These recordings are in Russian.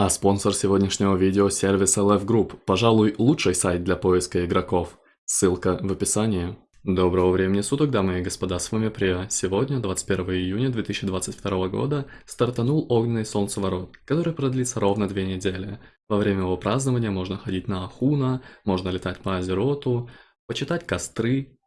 А спонсор сегодняшнего видео – сервис LF Group, пожалуй, лучший сайт для поиска игроков. Ссылка в описании. Доброго времени суток, дамы и господа, с вами Прия. Сегодня, 21 июня 2022 года, стартанул огненный солнцеворот, который продлится ровно две недели. Во время его празднования можно ходить на Ахуна, можно летать по Азероту, почитать костры,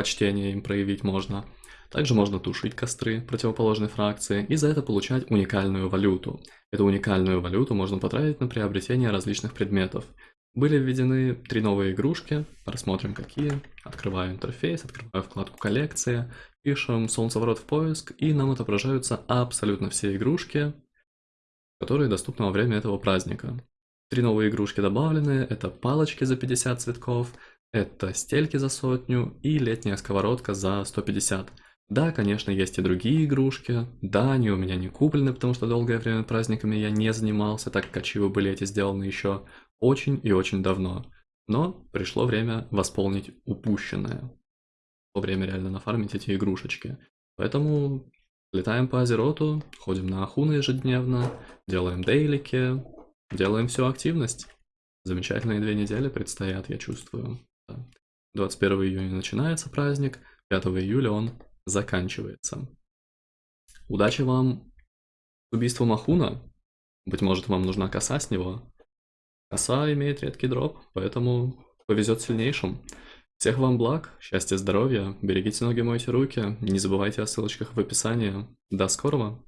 почтение им проявить можно – также можно тушить костры противоположной фракции и за это получать уникальную валюту. Эту уникальную валюту можно потратить на приобретение различных предметов. Были введены три новые игрушки, рассмотрим какие. Открываю интерфейс, открываю вкладку коллекция, пишем солнцеворот в поиск и нам отображаются абсолютно все игрушки, которые доступны во время этого праздника. Три новые игрушки добавлены, это палочки за 50 цветков, это стельки за сотню и летняя сковородка за 150. Да, конечно, есть и другие игрушки. Да, они у меня не куплены, потому что долгое время праздниками я не занимался, так как ачивы были эти сделаны еще очень и очень давно. Но пришло время восполнить упущенное. Во время реально нафармить эти игрушечки. Поэтому летаем по Азероту, ходим на Ахуна ежедневно, делаем дейлики, делаем всю активность. Замечательные две недели предстоят, я чувствую. 21 июня начинается праздник, 5 июля он заканчивается. Удачи вам с убийством Ахуна. Быть может, вам нужна коса с него. Коса имеет редкий дроп, поэтому повезет сильнейшим. Всех вам благ, счастья, здоровья, берегите ноги, мойте руки, не забывайте о ссылочках в описании. До скорого!